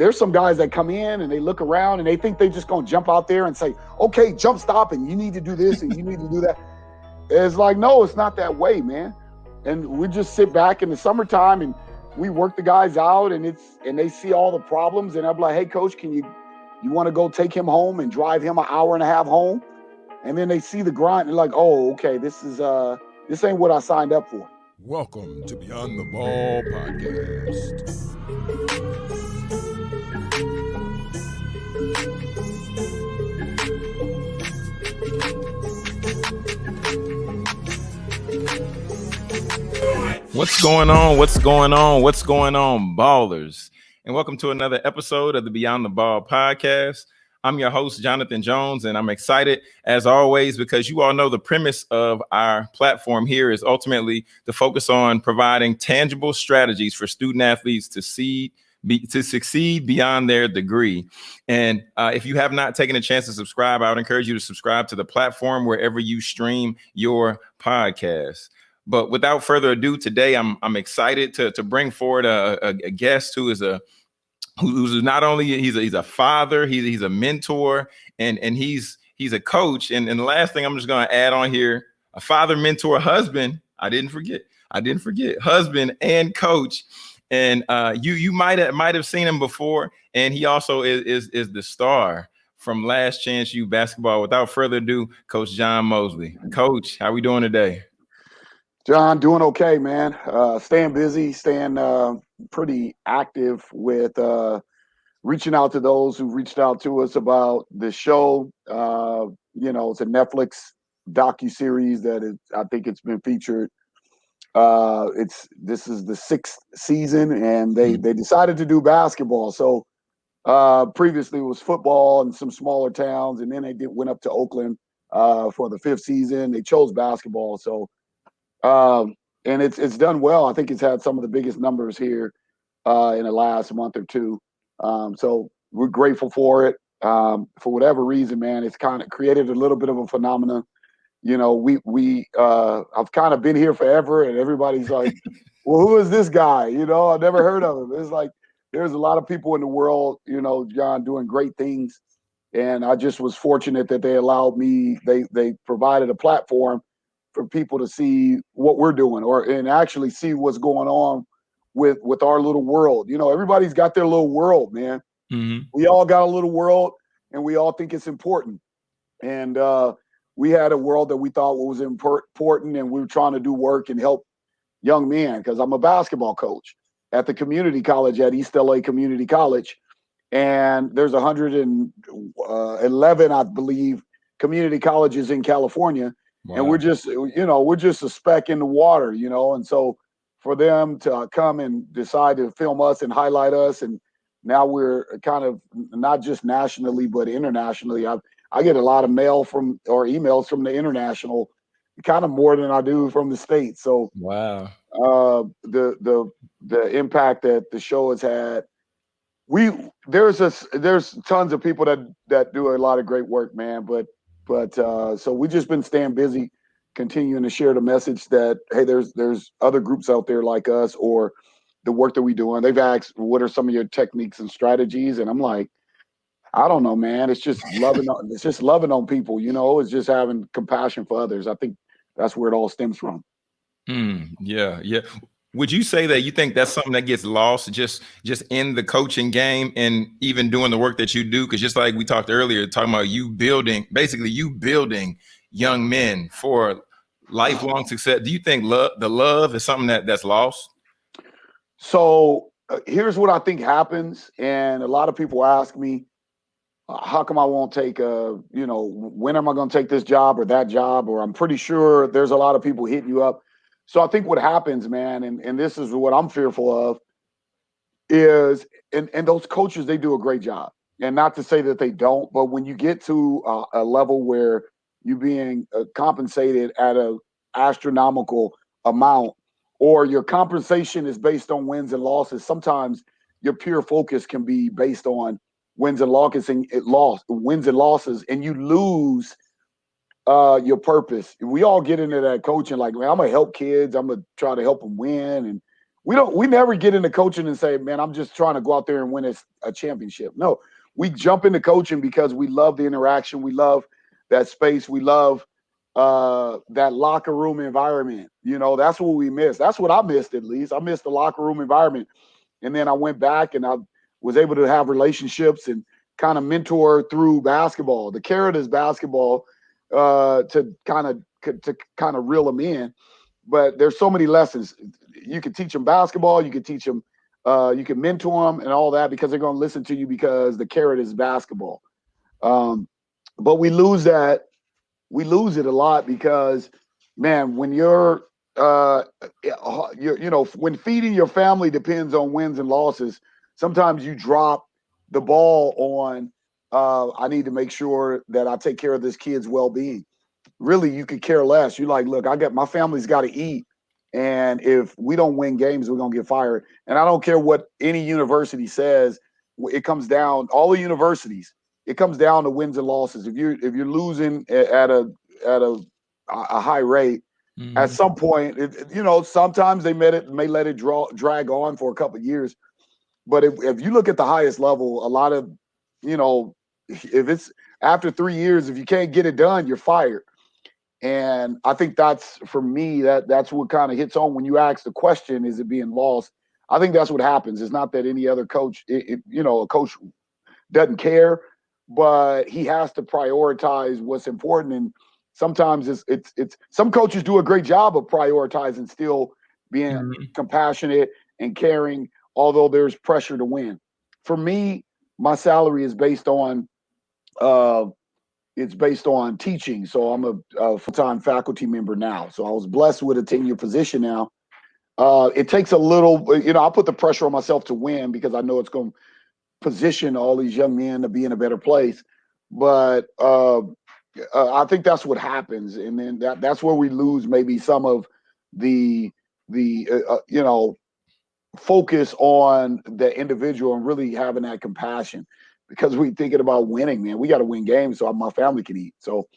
there's some guys that come in and they look around and they think they're just gonna jump out there and say, okay, jump stop and you need to do this and you need to do that. It's like, no, it's not that way, man. And we just sit back in the summertime and we work the guys out and it's and they see all the problems and I'm like, hey coach, can you you want to go take him home and drive him an hour and a half home? And then they see the grind and like, oh, okay, this is uh this ain't what I signed up for. Welcome to Beyond the Ball podcast. What's going on? What's going on? What's going on, ballers? And welcome to another episode of the Beyond the Ball podcast. I'm your host, Jonathan Jones, and I'm excited as always because you all know the premise of our platform here is ultimately to focus on providing tangible strategies for student athletes to see. Be, to succeed beyond their degree. And uh, if you have not taken a chance to subscribe, I would encourage you to subscribe to the platform wherever you stream your podcast. But without further ado, today I'm I'm excited to to bring forward a, a, a guest who is a who's not only he's a, he's a father, he's he's a mentor, and and he's he's a coach. And and the last thing I'm just going to add on here, a father, mentor, husband. I didn't forget. I didn't forget husband and coach. And uh, you you might have might have seen him before, and he also is is, is the star from Last Chance U basketball. Without further ado, Coach John Mosley. Coach, how we doing today? John, doing okay, man. Uh, staying busy, staying uh, pretty active with uh, reaching out to those who reached out to us about the show. Uh, you know, it's a Netflix docu series that is, I think it's been featured. Uh, it's this is the sixth season, and they mm-hmm. they decided to do basketball. So uh, previously it was football and some smaller towns, and then they did went up to Oakland uh, for the fifth season. They chose basketball, so um, and it's it's done well. I think it's had some of the biggest numbers here uh, in the last month or two. Um, so we're grateful for it. Um, for whatever reason, man, it's kind of created a little bit of a phenomenon. You know, we we uh, I've kind of been here forever, and everybody's like, "Well, who is this guy?" You know, I've never heard of him. It's like there's a lot of people in the world, you know, John, doing great things, and I just was fortunate that they allowed me. They they provided a platform for people to see what we're doing or and actually see what's going on with with our little world. You know, everybody's got their little world, man. Mm-hmm. We all got a little world and we all think it's important. And uh we had a world that we thought was important and we were trying to do work and help young men because I'm a basketball coach at the community college at East LA Community College. And there's 111, uh, I believe, community colleges in California. Wow. And we're just, you know, we're just a speck in the water, you know. And so for them to come and decide to film us and highlight us, and now we're kind of not just nationally but internationally. I I get a lot of mail from or emails from the international, kind of more than I do from the states. So wow, uh, the the the impact that the show has had. We there's a there's tons of people that that do a lot of great work, man. But but uh, so we've just been staying busy, continuing to share the message that hey, there's there's other groups out there like us or the work that we doing. They've asked, what are some of your techniques and strategies? And I'm like, I don't know, man. It's just loving. on, it's just loving on people. You know, it's just having compassion for others. I think that's where it all stems from. Mm, yeah, yeah would you say that you think that's something that gets lost just just in the coaching game and even doing the work that you do? Because just like we talked earlier talking about you building basically you building young men for lifelong success. Do you think love the love is something that that's lost? So uh, here's what i think happens and a lot of people ask me uh, how come i won't take a you know when am i going to take this job or that job? Or i'm pretty sure there's a lot of people hitting you up so I think what happens, man, and, and this is what I'm fearful of, is and, and those coaches, they do a great job. And not to say that they don't, but when you get to a, a level where you're being uh, compensated at a astronomical amount, or your compensation is based on wins and losses, sometimes your pure focus can be based on wins and losses and it wins and losses, and you lose – uh, your purpose. We all get into that coaching, like, man, I'm gonna help kids. I'm gonna try to help them win, and we don't we never get into coaching and say, man, I'm just trying to go out there and win a, a championship. No, we jump into coaching because we love the interaction, we love that space, we love uh that locker room environment. You know, that's what we miss. That's what I missed at least. I missed the locker room environment. And then I went back and I was able to have relationships and kind of mentor through basketball. The carrot is basketball uh to kind of to kind of reel them in. But there's so many lessons. You can teach them basketball, you can teach them uh you can mentor them and all that because they're going to listen to you because the carrot is basketball. Um but we lose that we lose it a lot because man when you're uh you you know when feeding your family depends on wins and losses sometimes you drop the ball on uh i need to make sure that i take care of this kid's well-being really you could care less You're like look i got my family's got to eat and if we don't win games we're going to get fired and i don't care what any university says it comes down all the universities it comes down to wins and losses. If you're if you're losing at a at a a high rate, mm-hmm. at some point, it, you know, sometimes they may it may let it draw drag on for a couple years. But if, if you look at the highest level, a lot of, you know, if it's after three years, if you can't get it done, you're fired. And I think that's for me that that's what kind of hits on when you ask the question: Is it being lost? I think that's what happens. It's not that any other coach, it, it, you know, a coach doesn't care but he has to prioritize what's important. And sometimes it's it's it's some coaches do a great job of prioritizing, still being mm-hmm. compassionate and caring, although there's pressure to win. For me, my salary is based on uh it's based on teaching. So I'm a, a full-time faculty member now. So I was blessed with a tenure position now. Uh, it takes a little, you know, I put the pressure on myself to win because I know it's going to position all these young men to be in a better place. But uh, uh, I think that's what happens, and then that that's where we lose maybe some of the the uh, uh, you know focus on the individual and really having that compassion because we thinking about winning, man. We got to win games so my family can eat. So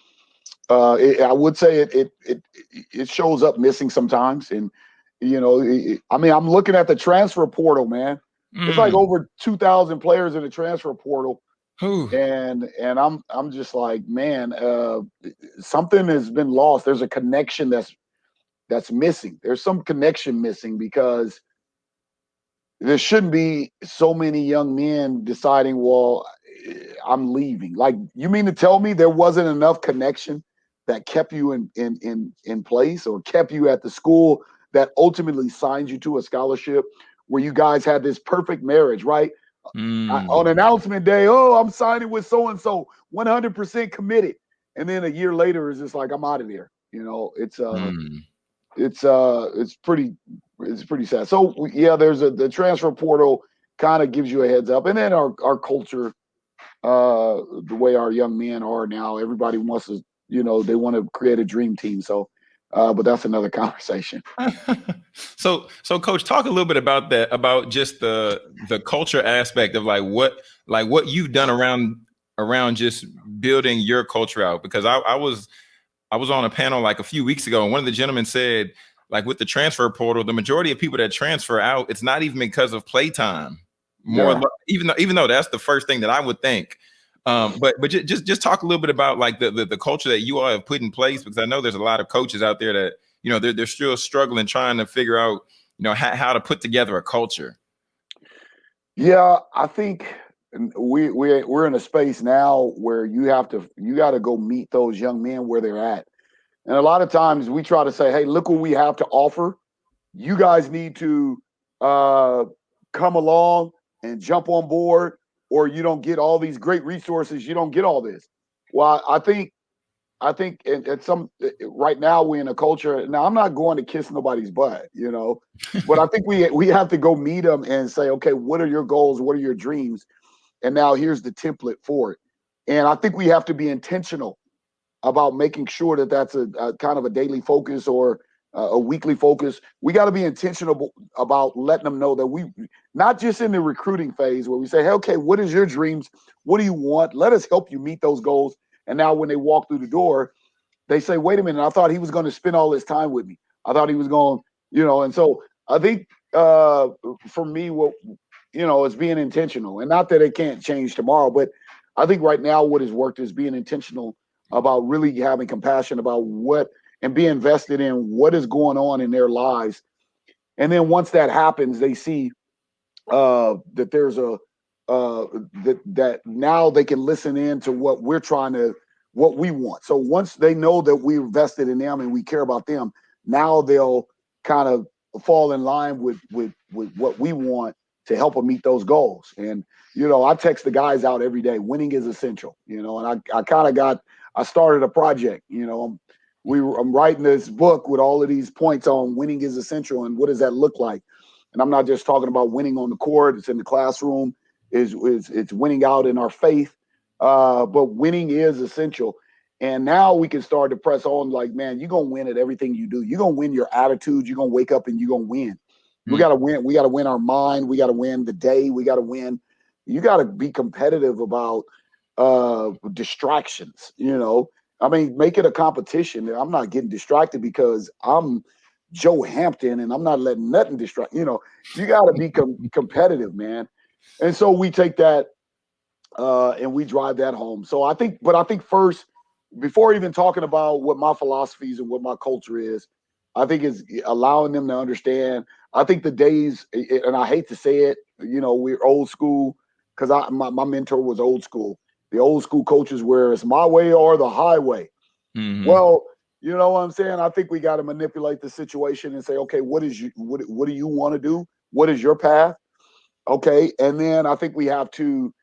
uh, it, I would say it, it it it shows up missing sometimes, and you know, it, I mean, I'm looking at the transfer portal, man. Mm. It's like mm. over two thousand players in the transfer portal. Ooh. And and I'm I'm just like, man, uh, something has been lost. There's a connection that's that's missing. There's some connection missing because there shouldn't be so many young men deciding, well, I'm leaving. Like, you mean to tell me there wasn't enough connection that kept you in in in in place or kept you at the school that ultimately signed you to a scholarship where you guys had this perfect marriage, right? Mm. I, on announcement day, oh, I'm signing with so and so, 100% committed, and then a year later, it's just like I'm out of there. You know, it's uh, mm. it's uh, it's pretty, it's pretty sad. So yeah, there's a the transfer portal kind of gives you a heads up, and then our our culture, uh, the way our young men are now, everybody wants to, you know, they want to create a dream team. So uh, but that's another conversation. so, so coach, talk a little bit about that, about just the the culture aspect of like what like what you've done around around just building your culture out. Because I, I was I was on a panel like a few weeks ago, and one of the gentlemen said, like with the transfer portal, the majority of people that transfer out, it's not even because of playtime. More, yeah. even though even though that's the first thing that I would think um, but but just just talk a little bit about like the, the, the culture that you all have put in place because I know there's a lot of coaches out there that you know they're they're still struggling trying to figure out you know how, how to put together a culture. Yeah, I think we we we're in a space now where you have to you got to go meet those young men where they're at. And a lot of times we try to say, "Hey, look what we have to offer. You guys need to uh, come along and jump on board or you don't get all these great resources, you don't get all this. Well, I think I think at, some right now we're in a culture. Now I'm not going to kiss nobody's butt, you know, but I think we we have to go meet them and say, okay, what are your goals? What are your dreams? And now here's the template for it. And I think we have to be intentional about making sure that that's a, a kind of a daily focus or a weekly focus. We got to be intentional about letting them know that we, not just in the recruiting phase where we say, hey, okay, what is your dreams? What do you want? Let us help you meet those goals. And now when they walk through the door, they say, wait a minute, I thought he was going to spend all this time with me. I thought he was going, you know, and so I think uh, for me, what you know, it's being intentional, and not that it can't change tomorrow, but I think right now what has worked is being intentional about really having compassion about what and be invested in what is going on in their lives. And then once that happens, they see uh, that there's a uh, that that now they can listen in to what we're trying to what we want. So once they know that we're vested in them and we care about them, now they'll kind of fall in line with with with what we want to help them meet those goals. And you know, I text the guys out every day. Winning is essential. You know, and I I kind of got I started a project. You know, I'm we I'm writing this book with all of these points on winning is essential and what does that look like. And I'm not just talking about winning on the court. It's in the classroom. Is is it's winning out in our faith. Uh, but winning is essential. And now we can start to press on like, man, you're gonna win at everything you do. You're gonna win your attitude, you're gonna wake up and you're gonna win. We got to win. We got to win our mind. We got to win the day. We got to win. You got to be competitive about uh distractions. You know, I mean, make it a competition. I'm not getting distracted because I'm Joe Hampton and I'm not letting nothing distract. You know, you got to be com- competitive, man. And so we take that uh and we drive that home. So I think, but I think first, before even talking about what my philosophies and what my culture is, I think is allowing them to understand. I think the days, and I hate to say it, you know, we're old school because I my, my mentor was old school. The old school coaches where it's my way or the highway. Mhm. Well, you know what I'm saying? I think we got to manipulate the situation and say, okay, what is you what what do you want to do? What is your path? Okay, and then I think we have to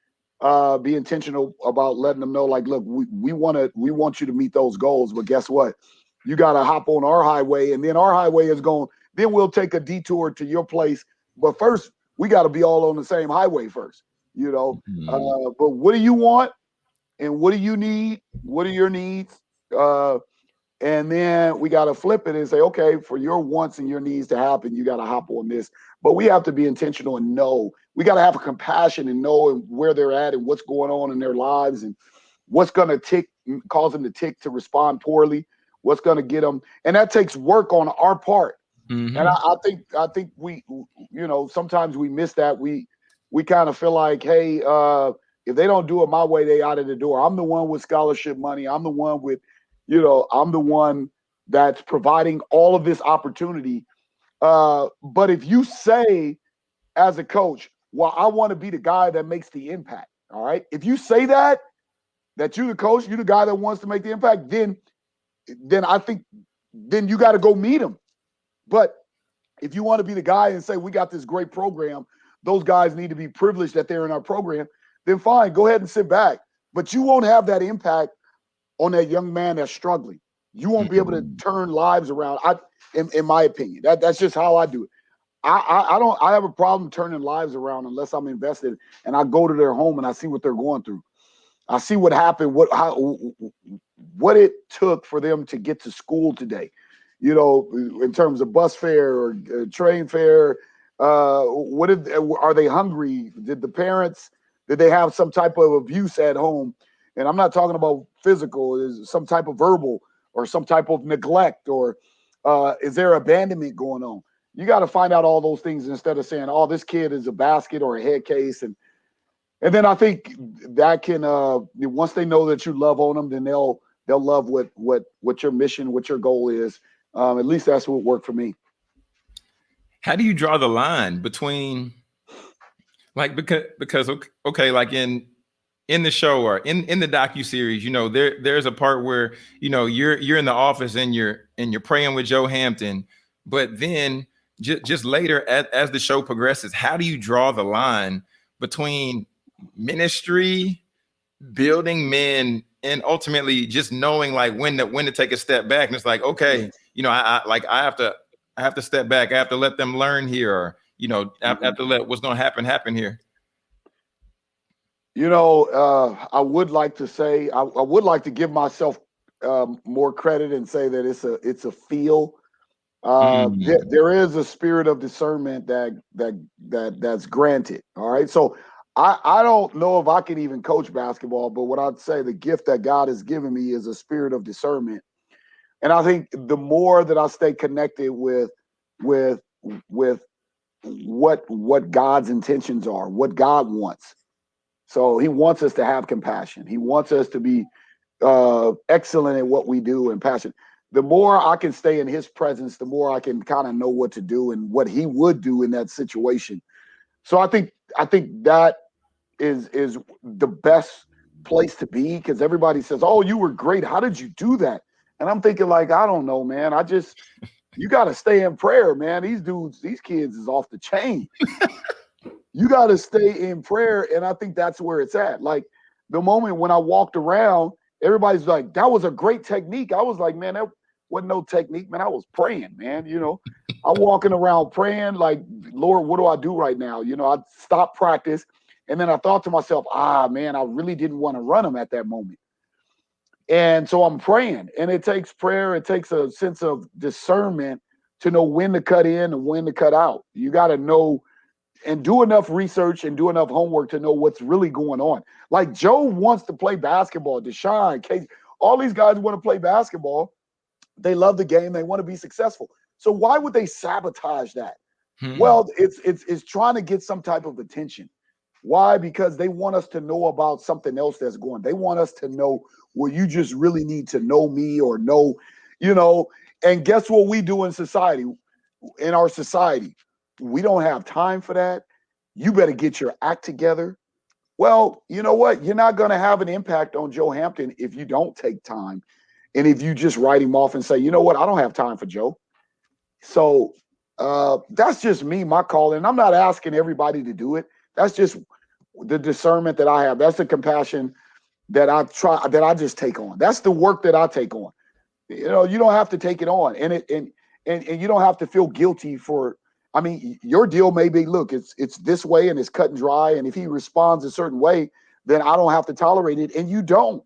uh be intentional about letting them know like look we, we want to we want you to meet those goals but guess what you got to hop on our highway and then our highway is going then we'll take a detour to your place but first we got to be all on the same highway first you know Mhm. uh, but what do you want and what do you need? What are your needs? Uh and then we got to flip it and say okay for your wants and your needs to happen you got to hop on this. But we have to be intentional and know. We got to have a compassion and know where they're at and what's going on in their lives and what's going to tick cause them to tick to respond poorly what's going to get them. And that takes work on our part. Mhm. and I, I think I think we you know sometimes we miss that. We we kind of feel like hey uh if they don't do it my way they out of the door. I'm the one with scholarship money. I'm the one with you know I'm the one that's providing all of this opportunity. Uh but if you say as a coach well I want to be the guy that makes the impact all right? If you say that that you're the coach you're the guy that wants to make the impact then then I think then you got to go meet him but if you want to be the guy and say we got this great program, those guys need to be privileged that they're in our program, then fine, go ahead and sit back. But you won't have that impact on that young man that's struggling. You won't be able to turn lives around. I, in, in my opinion, that that's just how I do it. I, I I don't I have a problem turning lives around unless I'm invested and I go to their home and I see what they're going through. I see what happened, what how what it took for them to get to school today you know, in terms of bus fare or uh, train fare. Uh, what did are they hungry? Did the parents did they have some type of abuse at home? And I'm not talking about physical. Is some type of verbal or some type of neglect or uh, is there abandonment going on? You got to find out all those things instead of saying, "Oh, this kid is a basket or a head case," and and then I think that can uh, once they know that you love on them, then they'll they'll love what what what your mission, what your goal is. Um, at least that's what worked for me. how do you draw the line between like because because ok- okay like in in the show or in in the docu series you know there there's a part where you know you're you're in the office and you're and you're praying with joe hampton but then just just later as, as the show progresses how do you draw the line between ministry building men and ultimately just knowing like when to when to take a step back? And it's like okay you know i, I like i have to I have to step back. I have to let them learn here, or you know, I have, I have to let what's going to happen happen here. You know, uh, I would like to say I, I would like to give myself um, more credit and say that it's a it's a feel. Uh, Mm. there, there is a spirit of discernment that that that that's granted. All right, so I I don't know if I can even coach basketball, but what I'd say the gift that God has given me is a spirit of discernment, and I think the more that I stay connected with with with what what God's intentions are, what God wants. So he wants us to have compassion. He wants us to be uh, excellent at what we do and passion. The more I can stay in his presence, the more I can kind of know what to do and what he would do in that situation. So I think I think that is is the best place to be because everybody says, "Oh, you were great. How did you do that?" And I'm thinking like, I don't know, man. I just you got to stay in prayer, man. These dudes, these kids is off the chain. you got to stay in prayer, and I think that's where it's at. Like the moment when I walked around, everybody's like, "That was a great technique." I was like, "Man, that wasn't no technique, man. I was praying, man. You know, I'm walking around praying, like, Lord, what do I do right now? You know, I stopped practice, and then I thought to myself, ah, man, I really didn't want to run them at that moment. And so I'm praying, and it takes prayer, it takes a sense of discernment to know when to cut in and when to cut out. You got to know and do enough research and do enough homework to know what's really going on. Like Joe wants to play basketball, Deshaun, Casey, all these guys want to play basketball. They love the game, they want to be successful. So why would they sabotage that? Hmm. Well, it's it's it's trying to get some type of attention. Why? Because they want us to know about something else that's going. They want us to know well, you just really need to know me or know, you know. And guess what we do in society? In our society, we don't have time for that. You better get your act together. Well, you know what? You're not going to have an impact on Joe Hampton if you don't take time. And if you just write him off and say, you know what, I don't have time for Joe. So uh, that's just me, my call. And I'm not asking everybody to do it. That's just the discernment that I have. That's the compassion that I try that I just take on. That's the work that I take on. You know, you don't have to take it on, and it and and, and you don't have to feel guilty for. I mean, your deal may be, look, it's it's this way and it's cut and dry, and if he responds a certain way, then I don't have to tolerate it, and you don't.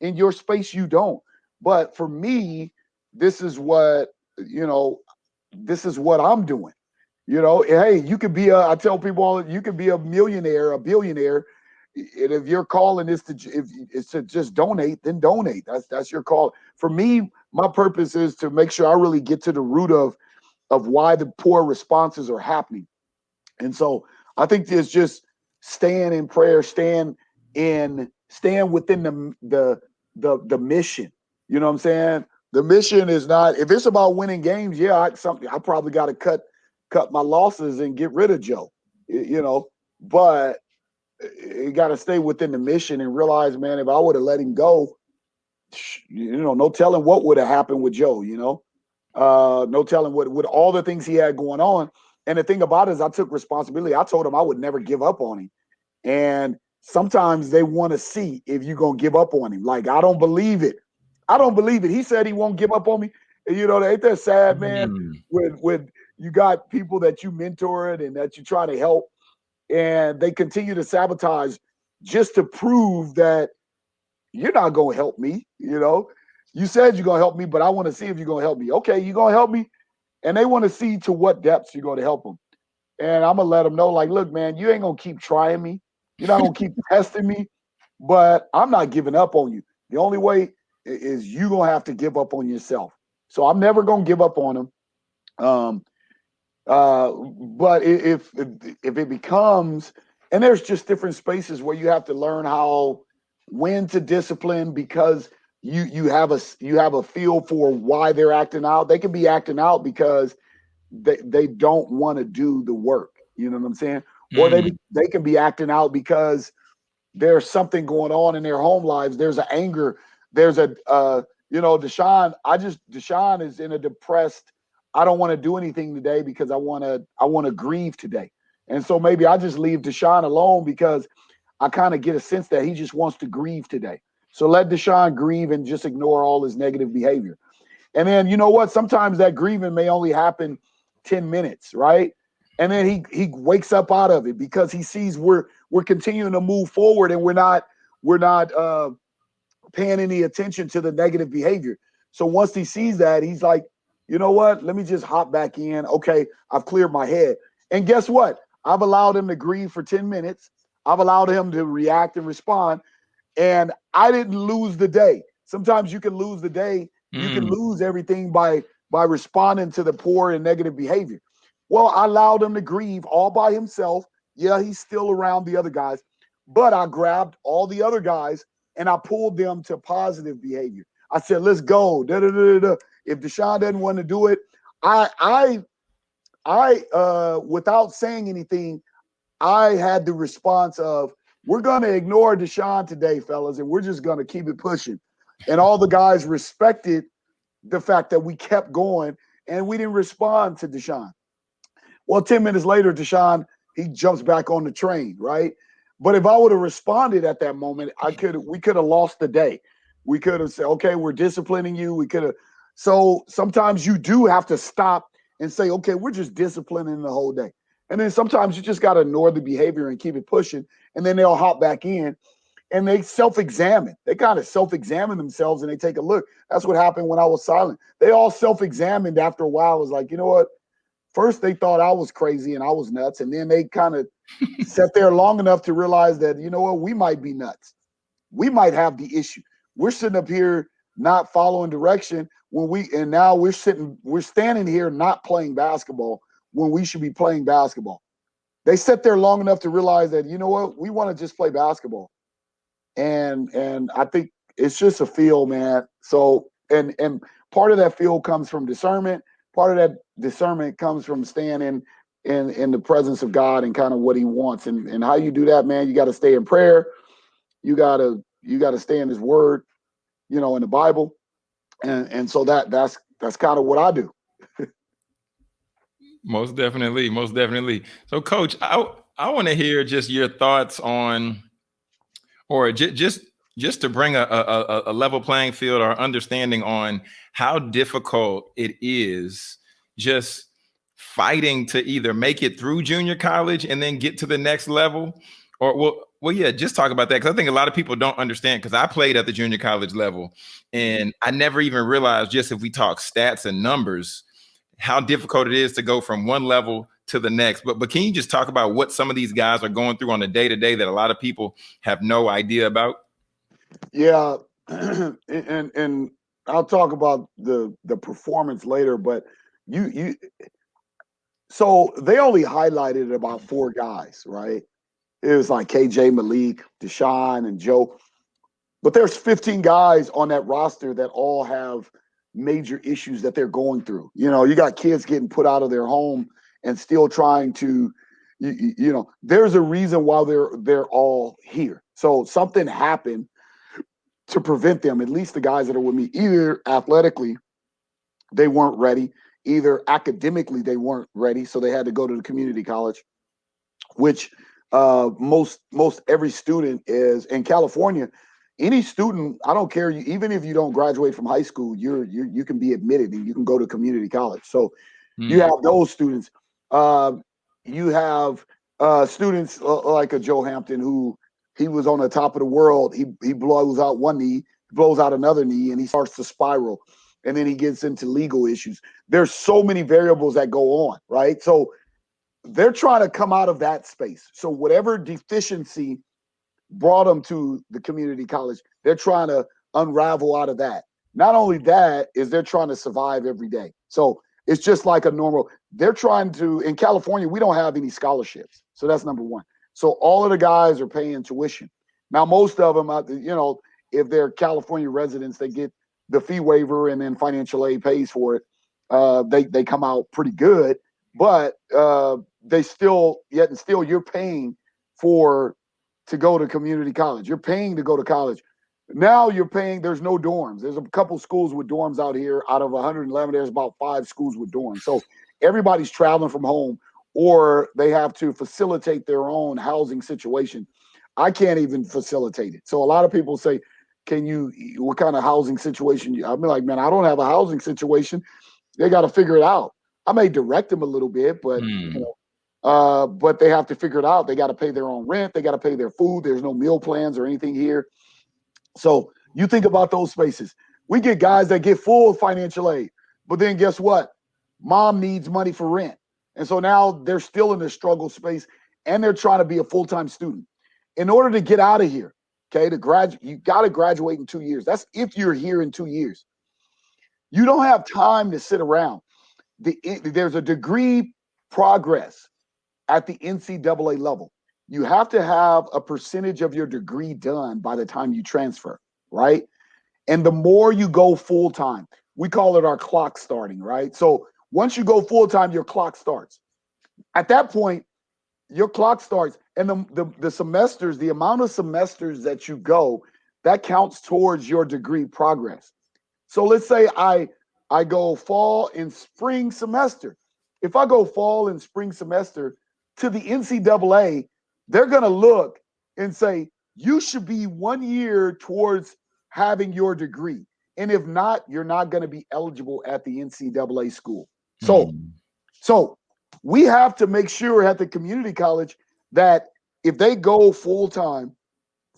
In your space, you don't. But for me, this is what you know. This is what I'm doing. You know, hey, you could be a. I tell people, you could be a millionaire, a billionaire, and if your calling is to if it's to just donate, then donate. That's that's your call. For me, my purpose is to make sure I really get to the root of of why the poor responses are happening. And so I think it's just staying in prayer, staying in, staying within the the the the mission. You know what I'm saying? The mission is not if it's about winning games. Yeah, I, something I probably got to cut cut my losses and get rid of Joe. You know, but you got to stay within the mission and realize, man, if I would have let him go, you know, no telling what would have happened with Joe. You know, uh, no telling what with all the things he had going on. And the thing about it is, I took responsibility. I told him I would never give up on him. And sometimes they want to see if you're gonna give up on him. Like I don't believe it. I don't believe it. He said he won't give up on me. You know, ain't that sad, man? Mm. When when you got people that you mentored and that you try to help, and they continue to sabotage just to prove that you're not going to help me. You know, you said you're going to help me, but I want to see if you're going to help me. Okay, you're going to help me. And they want to see to what depths you're going to help them. And I'm going to let them know, like, look, man, you ain't going to keep trying me. You're not going to keep testing me, but I'm not giving up on you. The only way is you going to have to give up on yourself. So I'm never going to give up on them. Um, uh, but if if it becomes, and there's just different spaces where you have to learn how when to discipline because you you have a you have a feel for why they're acting out. They can be acting out because they they don't want to do the work. You know what I'm saying? Mm. Or they mm. they can be acting out because there's something going on in their home lives. There's an anger. There's a uh, you know, Deshaun. I just Deshaun is in a depressed I don't want to do anything today because I want to I want to grieve today. And so maybe I just leave Deshaun alone because I kind of get a sense that he just wants to grieve today. So let Deshaun grieve and just ignore all his negative behavior. And then you know what? Sometimes that grieving may only happen 10 minutes, right? And then he he wakes up out of it because he sees we're we're continuing to move forward and we're not we're not uh paying any attention to the negative behavior. So once he sees that, he's like, you know what? Let me just hop back in. Okay, I've cleared my head. And guess what? I've allowed him to grieve for 10 minutes. I've allowed him to react and respond. And I didn't lose the day. Sometimes you can lose the day. Mm. You can mm. lose everything by by responding to the poor and negative behavior. Well, I allowed him to grieve all by himself. Yeah, he's still around the other guys, but I grabbed all the other guys and I pulled them to positive behavior. I said, let's go. Da, da, da, da. If Deshaun doesn't want to do it, I I I uh without saying anything, I had the response of we're gonna ignore Deshaun today, fellas, and we're just gonna keep it pushing. And all the guys respected the fact that we kept going and we didn't respond to Deshaun. Well, 10 minutes later, Deshaun, he jumps back on the train, right? But if I would have responded at that moment, I could we could have lost the day. We could have said, okay, we're disciplining you. We could have. So sometimes you do have to stop and say, okay, we're just disciplining the whole day. And then sometimes you just got to ignore the behavior and keep it pushing. And then they'll hop back in and they self-examine. They kind of self-examine themselves and they take a look. That's what happened when I was silent. They all self-examined after a while. It was like, you know what? First they thought I was crazy and I was nuts, and then they kind of sat there long enough to realize that you know what, we might be nuts. We might have the issue. We're sitting up here not following direction when we and now we're sitting, we're standing here not playing basketball when we should be playing basketball. They sat there long enough to realize that you know what, we want to just play basketball and and I think it's just a feel, man. So and and part of that feel comes from discernment. Part of that discernment comes from staying in in in the presence of God and kind of what He wants. And and how you do that, man, you got to stay in prayer. You gotta you got to stay in His Word, you know, in the Bible, and and so that that's that's kind of what I do. most definitely, most definitely. So, Coach, I I want to hear just your thoughts on or just just to bring a, a, a level playing field or understanding on how difficult it is just fighting to either make it through junior college and then get to the next level or well well yeah just talk about that because i think a lot of people don't understand because i played at the junior college level mm-hmm. and i never even realized just if we talk stats and numbers how difficult it is to go from one level to the next. But but can you just talk about what some of these guys are going through on a day to day that a lot of people have no idea about? Yeah, and and I'll talk about the the performance later. But you you so they only highlighted about four guys, right? It was like KJ Malik, Deshaun, and Joe. But there's 15 guys on that roster that all have major issues that they're going through. You know, you got kids getting put out of their home and still trying to you, you know there's a reason why they're they're all here so something happened to prevent them at least the guys that are with me either athletically they weren't ready either academically they weren't ready so they had to go to the community college which uh, most most every student is in california any student i don't care even if you don't graduate from high school you're, you're you can be admitted and you can go to community college so mm. you hmm. have those students uh, you have uh, students like a Joe Hampton who he was on the top of the world. He he blows out one knee, blows out another knee, and he starts to spiral. And then he gets into legal issues. There's so many variables that go on, right? So they're trying to come out of that space. So whatever deficiency brought them to the community college, they're trying to unravel out of that. Not only that, is they're trying to survive every day. So it's just like a normal. They're trying to in California. We don't have any scholarships, so that's number one. So all of the guys are paying tuition. Now, most of them, uh, you know, if they're California residents, they get the fee waiver and then financial aid pays for it. Uh, they they come out pretty good, but uh, they still yet and still you're paying for to go to community college. You're paying to go to college. Now you're paying, there's no dorms. There's a couple schools with dorms out here. Out of 111, there's about five schools with dorms. So everybody's traveling from home or they have to facilitate their own housing situation. I can't even facilitate it. So a lot of people say, can you, what kind of housing situation? I'm like, man, I don't have a housing situation. They got to figure it out. I may direct them a little bit, but mm. you know, uh, but they have to figure it out. They got to pay their own rent. They got to pay their food. There's no meal plans or anything here. So you think about those spaces. We get guys that get full financial aid, but then guess what? Mom needs money for rent. And so now they're still in the struggle space and they're trying to be a full-time student. In order to get out of here, okay, to graduate, you got to graduate in two years. That's if you're here in two years. You don't have time to sit around. The, there's a degree progress at the NCAA level. You have to have a percentage of your degree done by the time you transfer, right? And the more you go full time, we call it our clock starting, right? So once you go full time, your clock starts. At that point, your clock starts, and the, the, the semesters, the amount of semesters that you go, that counts towards your degree progress. So let's say I I go fall and spring semester. If I go fall and spring semester to the NCAA, they're going to look and say, you should be one year towards having your degree. And if not, you're not going to be eligible at the NCAA school. So, mm. so we have to make sure at the community college that if they go full time,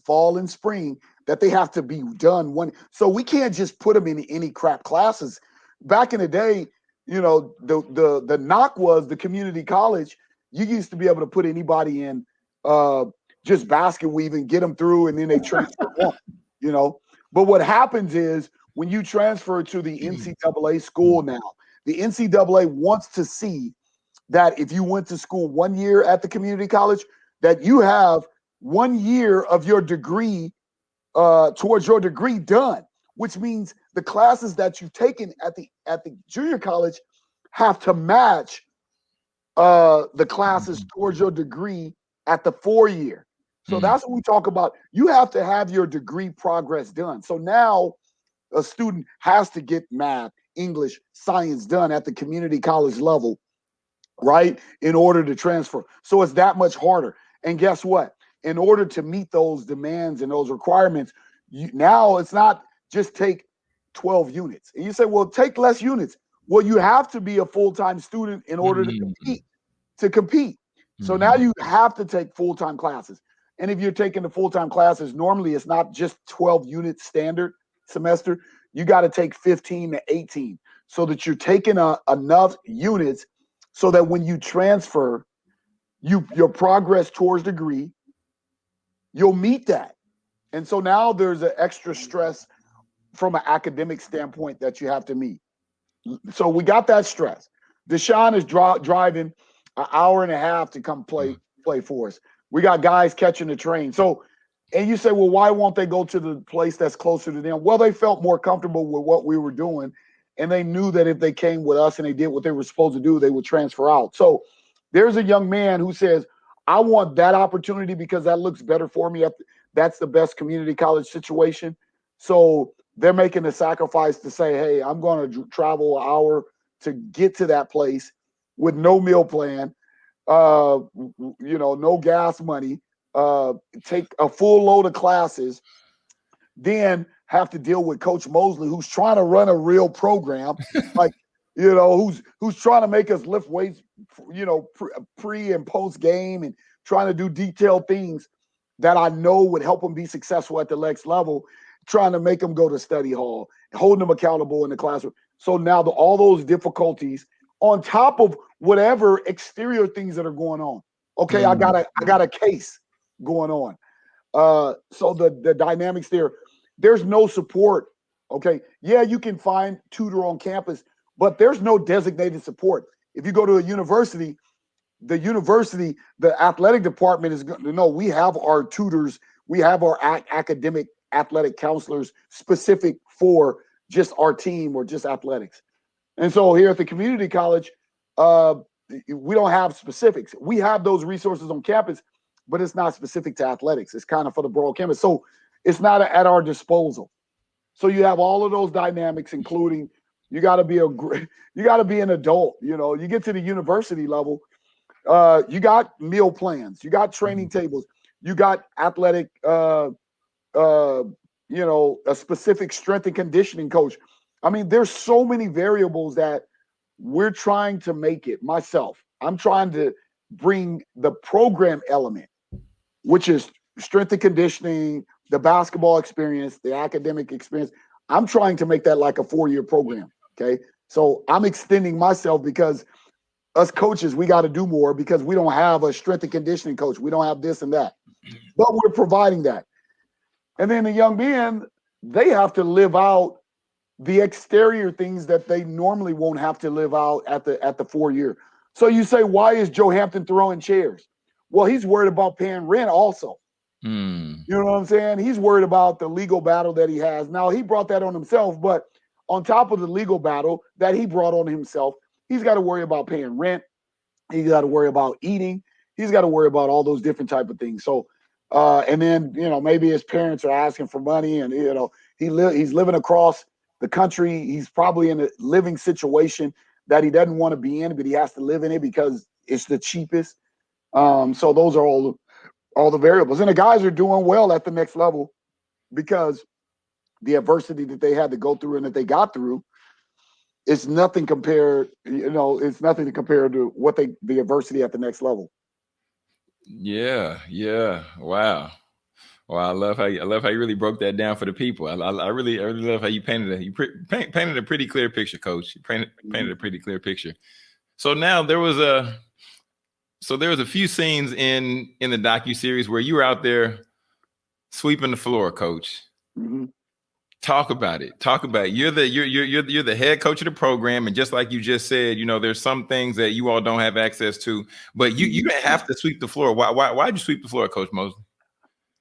fall and spring, that they have to be done one. So we can't just put them in any crap classes. Back in the day, you know, the the the knock was the community college. You used to be able to put anybody in uh, just basket weaving, get them through, and then they transfer on. You know, but what happens is when you transfer to the NCAA school now, the NCAA wants to see that if you went to school one year at the community college, that you have one year of your degree uh, towards your degree done, which means the classes that you've taken at the at the junior college have to match uh, the classes towards your degree at the four year. So mm-hmm. that's what we talk about. You have to have your degree progress done. So now a student has to get math, English, science done at the community college level, right? In order to transfer. So it's that much harder. And guess what? In order to meet those demands and those requirements, you, now it's not just take 12 units. And you say, well, take less units. Well, you have to be a full-time student in order mm-hmm. to compete. To compete. So now mm-hmm. you have to take full-time classes. And if you're taking the full-time classes, normally it's not just 12 units standard semester. You got to take 15 to 18 so that you're taking a, enough units so that when you transfer, you your progress towards degree, you'll meet that. And so now there's an extra stress from an academic standpoint that you have to meet. So we got that stress. Deshaun is dri- driving an hour and a half to come play mm. play for us. We got guys catching the train. So, and you say, well, why won't they go to the place that's closer to them? Well, they felt more comfortable with what we were doing, and they knew that if they came with us and they did what they were supposed to do, they would transfer out. So, there's a young man who says, I want that opportunity because that looks better for me. That's the best community college situation. So they're making the sacrifice to say, hey, I'm going to travel an hour to get to that place with no meal plan, uh, you know, no gas money, uh, take a full load of classes, then have to deal with Coach Mosley, who's trying to run a real program, like you know, who's who's trying to make us lift weights, you know, pre and post game, and trying to do detailed things that I know would help them be successful at the next level. Trying to make them go to study hall, holding them accountable in the classroom. So now the, all those difficulties on top of whatever exterior things that are going on. Okay, mm I got a I got a case going on. Uh, so the the dynamics there, there's no support. Okay, yeah, you can find tutor on campus, but there's no designated support. If you go to a university, the university, the athletic department is going to know we have our tutors, we have our ac- academic athletic counselors specific for just our team or just athletics. And so here at the community college, uh, we don't have specifics. We have those resources on campus, but it's not specific to athletics. It's kind of for the broad campus. So it's not at our disposal. So you have all of those dynamics, including you got to be a you got to be an adult. You know, you get to the university level, uh, you got meal plans, you got training mm-hmm. tables, you got athletic, uh, uh, you know, a specific strength and conditioning coach. I mean, there's so many variables that we're trying to make it myself. I'm trying to bring the program element, which is strength and conditioning, the basketball experience, the academic experience. I'm trying to make that like a four year program. Okay. So I'm extending myself because us coaches, we got to do more because we don't have a strength and conditioning coach. We don't have this and that, but we're providing that. And then the young men, they have to live out the exterior things that they normally won't have to live out at the at the four year. So you say, why is Joe Hampton throwing chairs? Well, he's worried about paying rent also. Mm. You know what I'm saying? He's worried about the legal battle that he has. Now he brought that on himself, but on top of the legal battle that he brought on himself, he's got to worry about paying rent. He's got to worry about eating. He's got to worry about all those different type of things. So, uh, and then you know maybe his parents are asking for money, and you know he li- he's living across the country. He's probably in a living situation that he doesn't want to be in, but he has to live in it because it's the cheapest. Um, so those are all all the variables, and the guys are doing well at the next level because the adversity that they had to go through and that they got through it's nothing compared you know it's nothing to compare to what they the adversity at the next level Yeah, yeah. Wow. Wow, I love how you, I love how you really broke that down for the people. I, I, I really, I really love how you painted a you pre- paint, painted a pretty clear picture, Coach. You painted painted a pretty clear picture. So now there was a, so there was a few scenes in in the docu series where you were out there sweeping the floor, Coach. Mhm. Talk about it. Talk about it. You're the you're you're you're the head coach of the program, and just like you just said, you know, there's some things that you all don't have access to, but you you have to sweep the floor. Why why why'd you sweep the floor, Coach Mosley?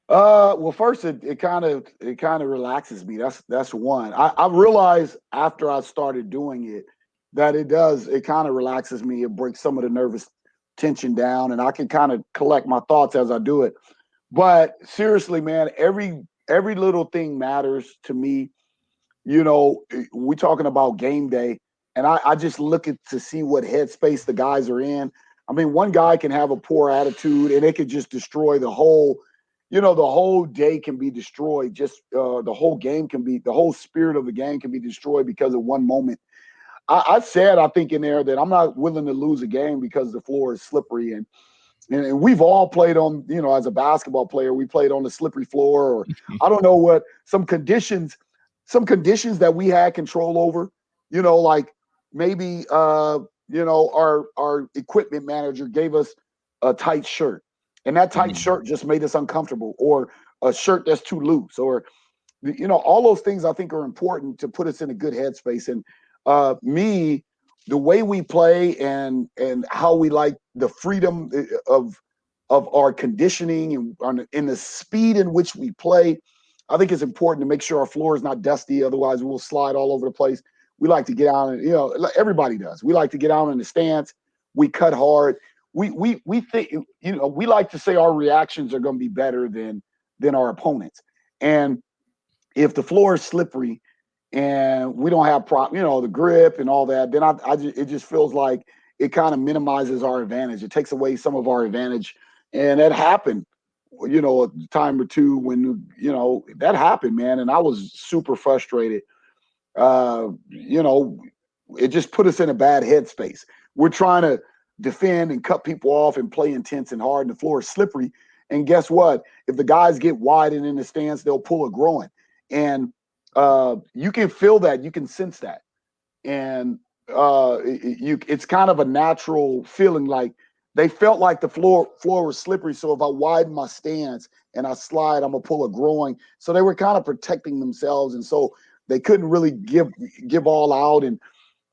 Uh, well, first it it kind of it kind of relaxes me. That's that's one. I, I realized after I started doing it that it does it kind of relaxes me. It breaks some of the nervous tension down, and I can kind of collect my thoughts as I do it. But seriously, man, every every little thing matters to me. You know, eh, we talking about game day, and I, I just look at to see what headspace the guys are in. I mean, one guy can have a poor attitude, and it could just destroy the whole you know the whole day can be destroyed just uh, the whole game can be the whole spirit of the game can be destroyed because of one moment I, I said i think in there that i'm not willing to lose a game because the floor is slippery and, and we've all played on you know as a basketball player we played on the slippery floor or i don't know what some conditions some conditions that we had control over you know like maybe uh you know our our equipment manager gave us a tight shirt and that tight Mhm. shirt just made us uncomfortable or a shirt that's too loose or you know all those things i think are important to put us in a good headspace and uh me the way we play and and how we like the freedom uh, of of our conditioning and in the speed in which we play i think it's important to make sure our floor is not dusty otherwise we'll slide all over the place. We like to get out and you know everybody does. We like to get out in the stance we cut hard. We we we think you know we like to say our reactions are going to be better than than our opponents. And if the floor is slippery and we don't have prop you know the grip and all that then i, I just, it just feels like it kind of minimizes our advantage. It takes away some of our advantage and that happened you know a time or two when you know that happened man and i was super frustrated. Uh you know it just put us in a bad headspace. We're trying to defend and cut people off and play intense and hard and the floor is slippery and guess what? If the guys get wide and in the stance they'll pull a groin and uh you can feel that you can sense that. And uh you it's kind of a natural feeling like they felt like the floor floor was slippery so if i widen my stance and i slide i'm gonna pull a groin. So they were kind of protecting themselves and so they couldn't really give give all out and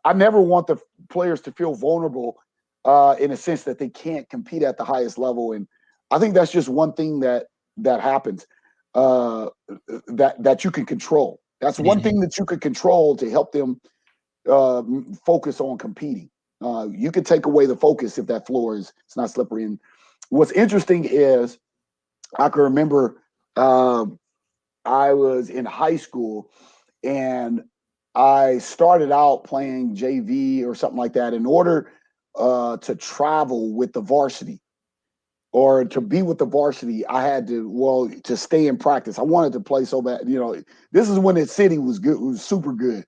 i never want the players to feel vulnerable uh in a sense that they can't compete at the highest level and i think that's just one thing that that happens uh that that you can control that's one Mhm. thing that you could control to help them uh focus on competing. Uh you could take away the focus if that floor is it's not slippery. And what's interesting is i can remember um i was in high school and i started out playing jv or something like that in order uh to travel with the varsity or to be with the varsity, I had to well to stay in practice. I wanted to play so bad. You know, this is when the city was good, was super good.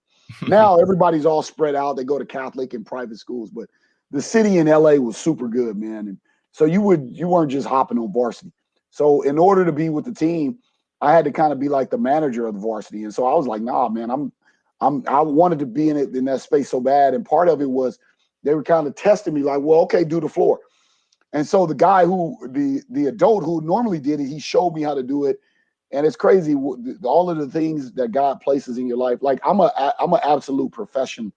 Now everybody's all spread out. They go to Catholic and private schools, but the city in LA was super good, man. And so you would you weren't just hopping on varsity. So in order to be with the team, I had to kind of be like the manager of the varsity. And so I was like, nah, man, I'm I'm I wanted to be in it in that space so bad. And part of it was they were kind of testing me, like, well, okay, do the floor. And so the guy who the the adult who normally did it, he showed me how to do it. And it's crazy all of the things that God places in your life. Like I'm a I'm an absolute profession.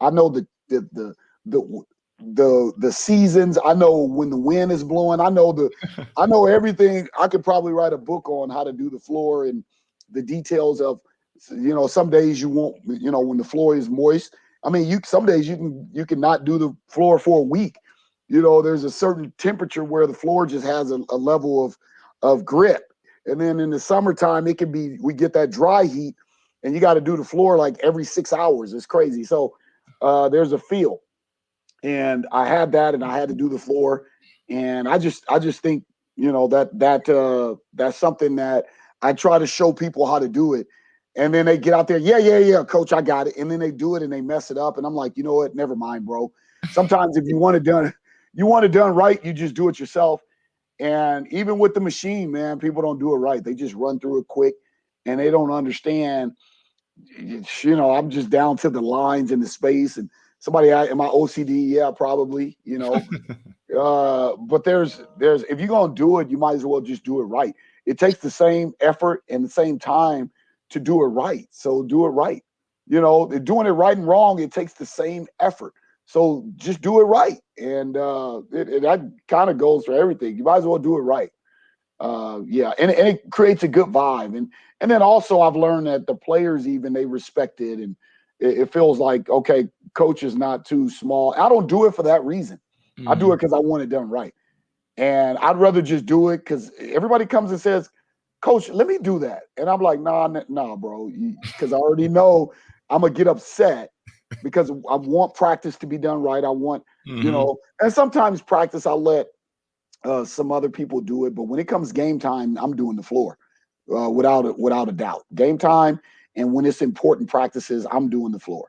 I know the the the the the the seasons. I know when the wind is blowing. I know the I know everything. I could probably write a book on how to do the floor and the details of you know some days you won't you know when the floor is moist. I mean you some days you can you can not do the floor for a week. You know there's a certain temperature where the floor just has a, a level of of grit. And then in the summertime it can be we get that dry heat and you got to do the floor like every 6 hours. It's crazy. So uh, there's a feel and I had that, and I had to do the floor, and I just I just think you know that that uh, that's something that I try to show people how to do it, and then they get out there, yeah, yeah, yeah, coach, I got it, and then they do it and they mess it up, and I'm like, you know what, never mind, bro. Sometimes if you want to done, you want it done right, you just do it yourself. And even with the machine, man, people don't do it right. They just run through it quick, and they don't understand. You know, I'm just down to the lines and the space and somebody I, am I OCD? Yeah, probably, you know. uh, but there's there's if you're gonna do it, you might as well just do it right. It takes the same effort and the same time to do it right. So do it right. You know, doing it right and wrong, it takes the same effort. So just do it right. And uh it, it that kind of goes for everything. You might as well do it right. Uh yeah, and, and it creates a good vibe. And and then also I've learned that the players even they respect it and it, it feels like okay, coach is not too small. I don't do it for that reason. Mm-hmm. I do it because mm-hmm. I want it done right, and I'd rather just do it because everybody comes and says, "Coach, let me do that," and I'm like, "Nah, nah, bro," because I already know I'm gonna get upset because I want practice to be done right. I want, mm-hmm. you know, and sometimes practice I let uh, some other people do it, but when it comes game time, I'm doing the floor uh, without a, without a doubt. Game time, and when it's important practices, I'm doing the floor,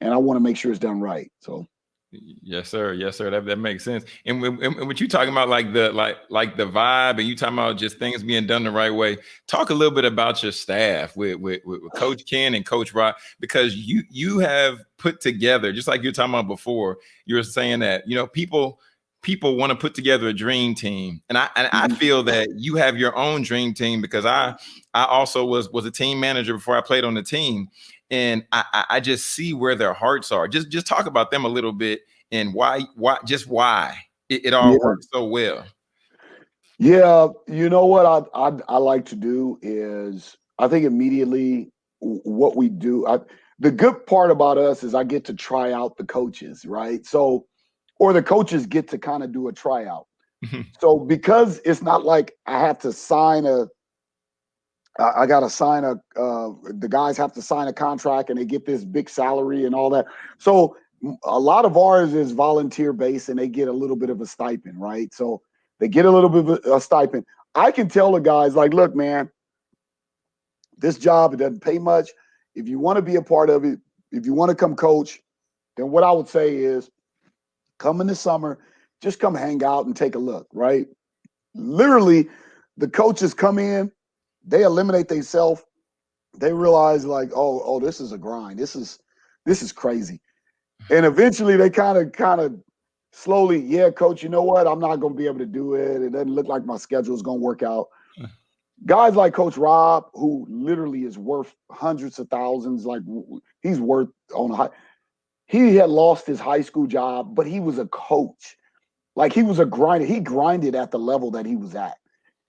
and I want to make sure it's done right. So. Yes, sir. Yes, sir. That, that makes sense. And when, and what you talking about, like the like like the vibe, and you talking about just things being done the right way. Talk a little bit about your staff with with, with Coach Ken and Coach Rob, because you you have put together, just like you're talking about before. You were saying that you know people people want to put together a dream team and i and i mm-hmm. feel that you have your own dream team because i i also was was a team manager before i played on the team and i i just see where their hearts are just just talk about them a little bit and why why just why it, it all yeah. works so well yeah you know what I, I i like to do is i think immediately what we do I, the good part about us is i get to try out the coaches right so or the coaches get to kind of do a tryout. So because it's not like I have to sign a, I, got to sign a, uh, the guys have to sign a contract and they get this big salary and all that. So a lot of ours is volunteer based and they get a little bit of a stipend, right? So they get a little bit of a, a stipend. I can tell the guys like, look, man, this job it doesn't pay much. If you want to be a part of it, if you want to come coach, then what I would say is come in the summer, just come hang out and take a look, right? Literally, the coaches come in, they eliminate themselves. They realize like, oh, oh, this is a grind. This is this is crazy. Hmm. And eventually they kind of kind of slowly, yeah, coach, you know what? I'm not going to be able to do it. It doesn't look like my schedule is going to work out. Hmm. Guys like Coach Rob, who literally is worth hundreds of thousands, like he's worth on a high he had lost his high school job, but he was a coach. Like he was a grinder. He grinded at the level that he was at.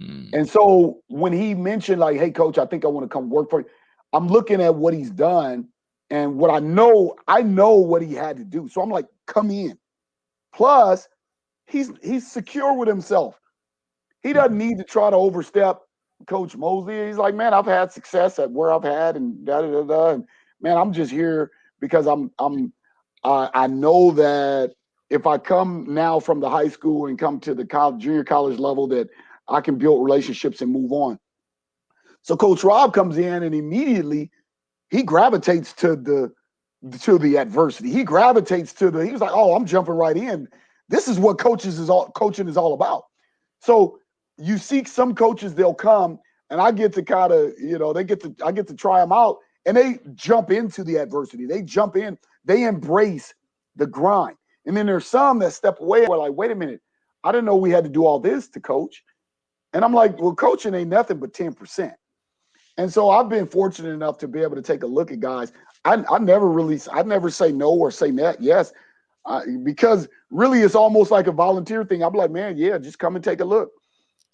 Mm. And so when he mentioned, like, hey, coach, I think I want to come work for you, I'm looking at what he's done and what I know, I know what he had to do. So I'm like, come in. Plus, he's he's secure with himself. He doesn't need to try to overstep Coach Mosley. He's like, man, I've had success at where I've had and da da da da. And man, I'm just here because I'm I'm uh, I know that if I come now from the high school and come to the college, junior college level, that I can build relationships and move on. So Coach Rob comes in and immediately he gravitates to the to the adversity. He gravitates to the. He was like, "Oh, I'm jumping right in. This is what coaches is all coaching is all about." So you see some coaches, they'll come and I get to kind of, you know, they get to I get to try them out and they jump into the adversity. They jump in they embrace the grind. And then there's some that step away. We're like, wait a minute, I didn't know we had to do all this to coach. And I'm like, well, coaching ain't nothing but 10%. And so I've been fortunate enough to be able to take a look at guys. I, I never really, I never say no or say net. Yes, uh, because really it's almost like a volunteer thing. I'm like, man, yeah, just come and take a look.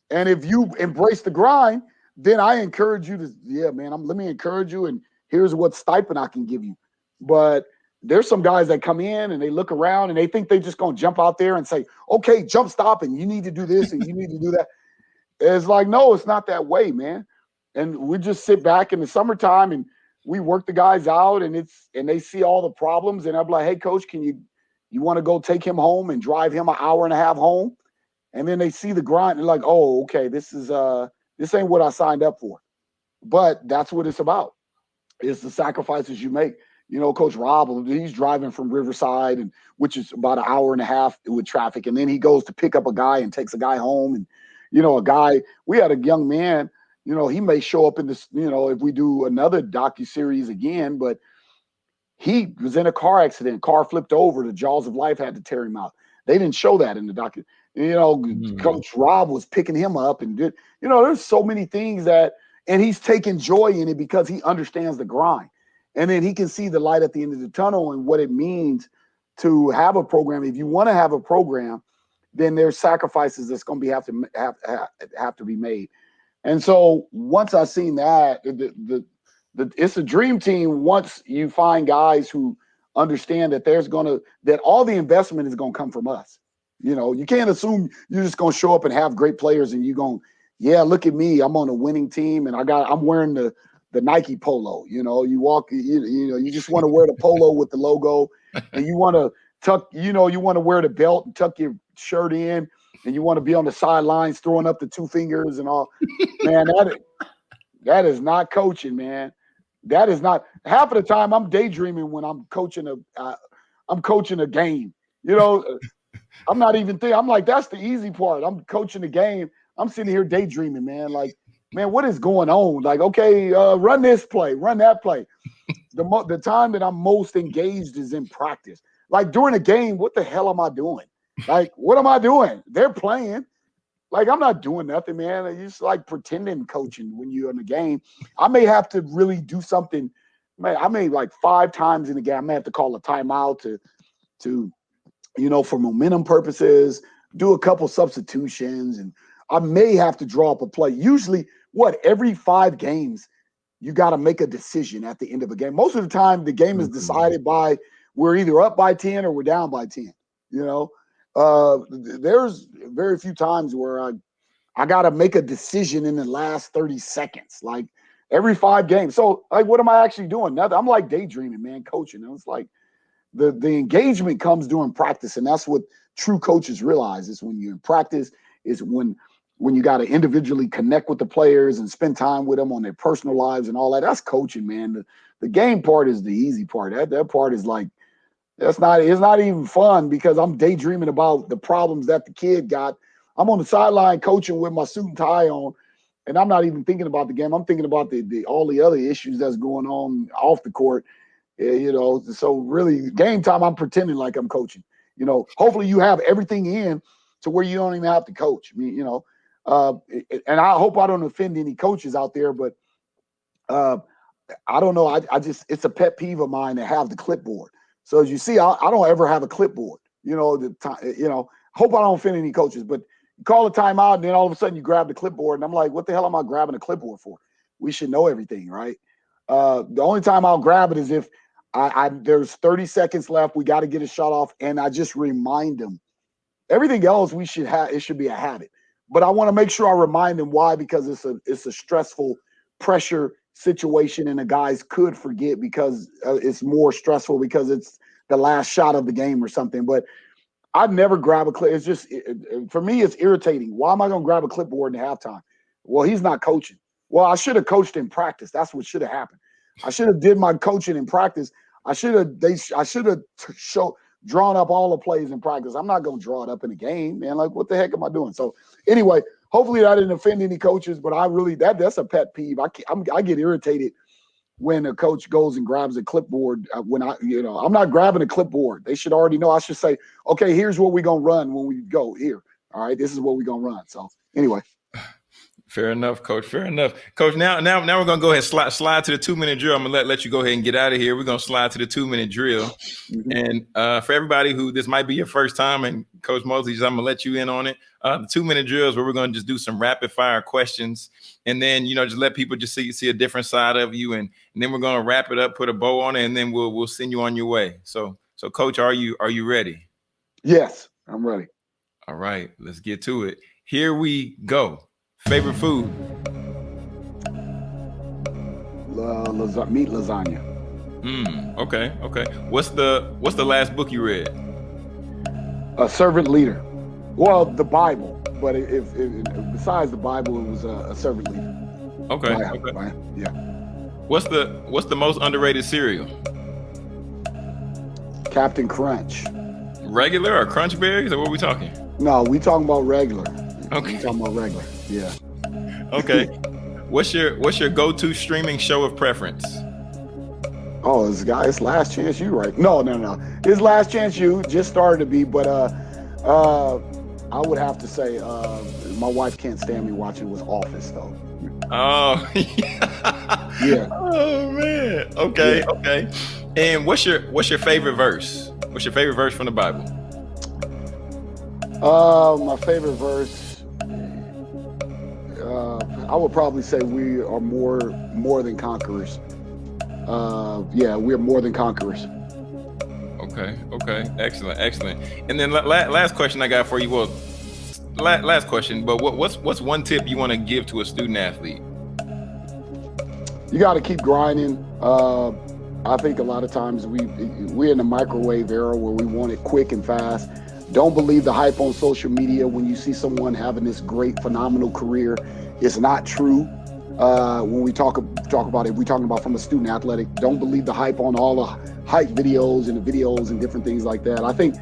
And if you embrace the grind, then I encourage you to, yeah, man, I'm, let me encourage you. And here's what stipend I can give you. But there's some guys that come in and they look around and they think they're just gonna jump out there and say, okay, jump stop and you need to do this and you need to do that. It's like, no, it's not that way, man. And we just sit back in the summertime and we work the guys out and it's and they see all the problems and I'm like, hey, coach, can you you want to go take him home and drive him an hour and a half home? And then they see the grind and like, oh, okay, this is uh this ain't what I signed up for. But that's what it's about. It's the sacrifices you make. You know, Coach Rob, he's driving from Riverside, and which is about an hour and a half with traffic, and then he goes to pick up a guy and takes a guy home. And you know, a guy, we had a young man. You know, he may show up in this. You know, if we do another docu series again, but he was in a car accident. Car flipped over. The jaws of life had to tear him out. They didn't show that in the docu. You know, mm-hmm. Coach Rob was picking him up and did. You know, there's so many things that, and he's taking joy in it because he understands the grind and then he can see the light at the end of the tunnel and what it means to have a program. If you want to have a program, then there's sacrifices that's going to be have to have, have, to be made. And so once I seen that, the, the, the it's a dream team. Once you find guys who understand that there's going to that all the investment is going to come from us. You know, you can't assume you're just going to show up and have great players and you're going, yeah, look at me, I'm on a winning team and I got I'm wearing the the Nike polo. You know, you walk, you, you know, you just want to wear the polo with the logo, and you want to tuck, you know, you want to wear the belt and tuck your shirt in, and you want to be on the sidelines throwing up the two fingers and all. man, that is, that is not coaching, man. That is not half of the time. I'm daydreaming when I'm coaching a, uh, I'm coaching a game. You know, I'm not even thinking. I'm like, that's the easy part. I'm coaching the game. I'm sitting here daydreaming, man. Like man, what is going on? Like, okay, uh, run this play, run that play. the mo- the time that I'm most engaged is in practice. Like during a game, what the hell am I doing? Like, what am I doing? They're playing. Like, I'm not doing nothing, man. It's just like pretending coaching when you're in the game. I may have to really do something. Man, I may like five times in the game. I may have to call a timeout to, to, you know, for momentum purposes, do a couple substitutions, and I may have to draw up a play. Usually, what every five games you got to make a decision at the end of a game. Most of the time, the game is mm-hmm. decided by we're either up by 10 or we're down by 10. You know, uh, there's very few times where I, I got to make a decision in the last 30 seconds, like every five games. So, like, what am I actually doing? Nothing. I'm like daydreaming, man, coaching. And it's like the, the engagement comes during practice. And that's what true coaches realize is when you're in practice, is when when you got to individually connect with the players and spend time with them on their personal lives and all that. That's coaching, man. The, the game part is the easy part. That that part is like that's not it's not even fun because I'm daydreaming about the problems that the kid got. I'm on the sideline coaching with my suit and tie on, and I'm not even thinking about the game. I'm thinking about the, the all the other issues that's going on off the court. Yeah, you know, so really game time, I'm pretending like I'm coaching. You know, hopefully you have everything in to where you don't even have to coach. I mean, you know, uh, and I hope I don't offend any coaches out there, but uh, I don't know. I, I, just it's a pet peeve of mine to have the clipboard. So as you see, I, I don't ever have a clipboard. You know, the time. You know, hope I don't offend any coaches, but call a timeout, and then all of a sudden you grab the clipboard, and I'm like, what the hell am I grabbing a clipboard for? We should know everything, right? Uh, the only time I'll grab it is if I, I there's 30 seconds left. We got to get a shot off, and I just remind them. Everything else we should have. It should be a habit but I want to make sure I remind them why because it's a it's a stressful pressure situation and the guys could forget because uh, it's more stressful because it's the last shot of the game or something. But I'd never grab a clip. It's just it, it, for me it's irritating. Why am I going to grab a clipboard in halftime? Well he's not coaching. Well I should have coached in practice. That's what should have happened. I should have did my coaching in practice. I should have they I should have show drawn up all the plays in practice. I'm not going to draw it up in a game, man. Like, what the heck am I doing? So, anyway, hopefully that didn't offend any coaches, but I really that that's a pet peeve. I I'm, I get irritated when a coach goes and grabs a clipboard. Uh, when I, you know, I'm not grabbing a clipboard. They should already know. I should say, okay, here's what we're gonna run when we go here. All right, this is what we're gonna run. So, anyway. Fair enough, coach. Fair enough. Coach, now now now we're gonna go ahead and slide slide to the two minute drill. I'm gonna let, let you go ahead and get out of here. We're gonna slide to the two minute drill. Mm-hmm. And uh, for everybody who this might be your first time, and Coach Mosley, I'm gonna let you in on it. Uh, the two minute drills where we're gonna just do some rapid fire questions, and then you know just let people just see see a different side of you, and, and then we're gonna wrap it up, put a bow on it, and then we'll we'll send you on your way. So so, Coach, are you are you ready? Yes, I'm ready. All right, let's get to it. Here we go. Favorite food? Lasa- meat lasagna. Hmm. Okay. Okay. What's the What's the last book you read? A servant leader. Well, the Bible, but if, besides the Bible, it was a, a servant leader. Okay. By, okay. By, yeah. What's the What's the most underrated cereal? Cap'n Crunch. Regular or Crunch Berries, or what are we talking? No, we talking about regular. Okay. We talking about regular. Yeah. Okay. what's your What's your go to streaming show of preference? Oh, this guy, it's Last Chance U right? No, no, no. His Last Chance U just started to be, but uh, uh, I would have to say, uh, my wife can't stand me watching was Office though. Oh, yeah. Oh man. Okay. Yeah. Okay. And what's your What's your favorite verse? What's your favorite verse from the Bible? Uh, my favorite verse. Uh, I would probably say we are more more than conquerors. Uh, yeah, we're more than conquerors. Okay. Okay. Excellent. Excellent. And then la- last question I got for you. Well, la- last question. But what, what's what's one tip you want to give to a student athlete? You got to keep grinding. Uh, I think a lot of times we we're in the microwave era where we want it quick and fast. Don't believe the hype on social media when you see someone having this great, phenomenal career. It's not true. Uh, when we talk talk about it, we're talking about from a student athletic. Don't believe the hype on all the hype videos and the videos and different things like that. I think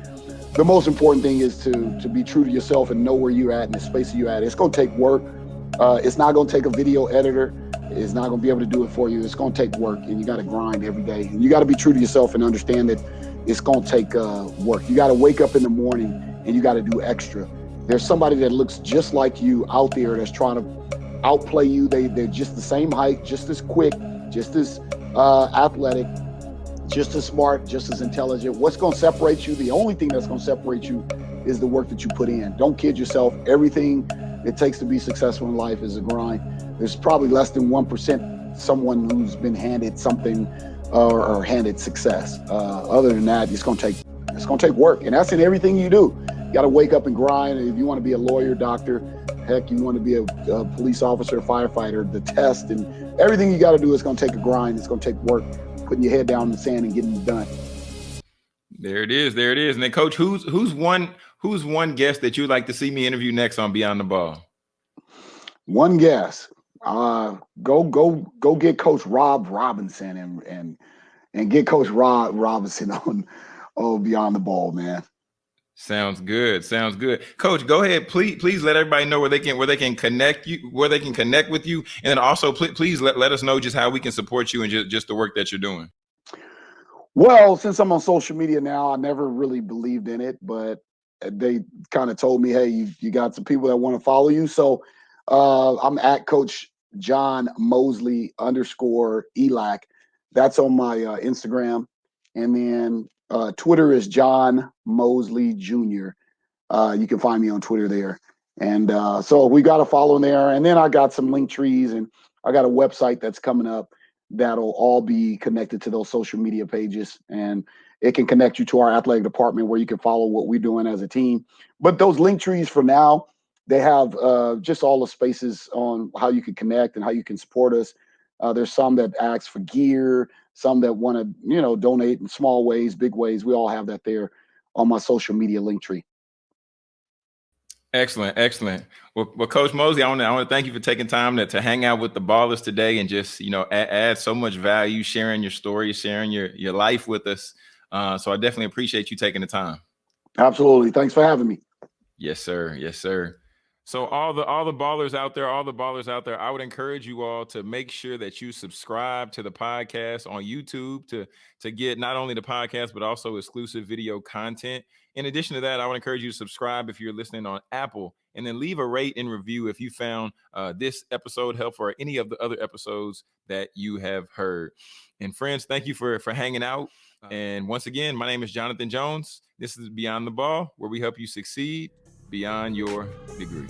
the most important thing is to to be true to yourself and know where you're at and the space you're at. It's gonna take work. Uh, it's not gonna take a video editor It's not going to be able to do it for you. It's going to take work, and you got to grind every day. And you got to be true to yourself and understand that it's going to take uh, work. You got to wake up in the morning and you got to do extra. There's somebody that looks just like you out there that's trying to outplay you. They they're just the same height, just as quick, just as uh, athletic, just as smart, just as intelligent. What's going to separate you? The only thing that's going to separate you is the work that you put in. Don't kid yourself. Everything it takes to be successful in life is a grind there's probably less than 1% someone who's been handed something uh, or handed success. Uh, other than that, it's going to take it's going to take work, and that's in everything you do. You got to wake up and grind. If you want to be a lawyer, doctor, heck, you want to be a, a police officer, firefighter, the test, and everything you got to do is going to take a grind. It's going to take work, putting your head down in the sand and getting it done. There it is. There it is. And then, coach, who's who's one who's one guest that you'd like to see me interview next on Beyond the Ball? One guest uh, go go go get Coach Rob Robinson and and and get Coach Rob Robinson on oh Beyond the Ball, man. Sounds good. Sounds good. Coach, go ahead. Please, please let everybody know where they can where they can connect you, where they can connect with you, and then also please, please let, let us know just how we can support you and just, just the work that you're doing. Well, since I'm on social media now, I never really believed in it, but they kind of told me, hey, you, you got some people that want to follow you. So uh, I'm at Coach John Mosley underscore ELAC. That's on my uh, Instagram. And then uh, Twitter is John Mosley Jr. Uh, you can find me on Twitter there. And uh, so we got a following there. And then I got some Linktrees and I got a website that's coming up that'll all be connected to those social media pages. And it can connect you to our athletic department where you can follow what we're doing as a team. But those Linktrees for now, they have uh, just all the spaces on how you can connect and how you can support us. Uh, there's some that ask for gear, some that want to, you know, donate in small ways, big ways. We all have that there on my social media Linktree. Excellent, excellent. Well, well Coach Mosley, I want to I want to thank you for taking time to, to hang out with the ballers today and just you know add, add so much value, sharing your story, sharing your your life with us. Uh, so I definitely appreciate you taking the time. Absolutely. Thanks for having me. Yes, sir. Yes, sir. So all the all the ballers out there, all the ballers out there, I would encourage you all to make sure that you subscribe to the podcast on YouTube to to get not only the podcast but also exclusive video content. In addition to that, I would encourage you to subscribe if you're listening on Apple and then leave a rate and review if you found uh, this episode helpful or any of the other episodes that you have heard. And friends, thank you for for hanging out. And once again, my name is Jonathan Jones. This is Beyond the Ball, where we help you succeed beyond your degree.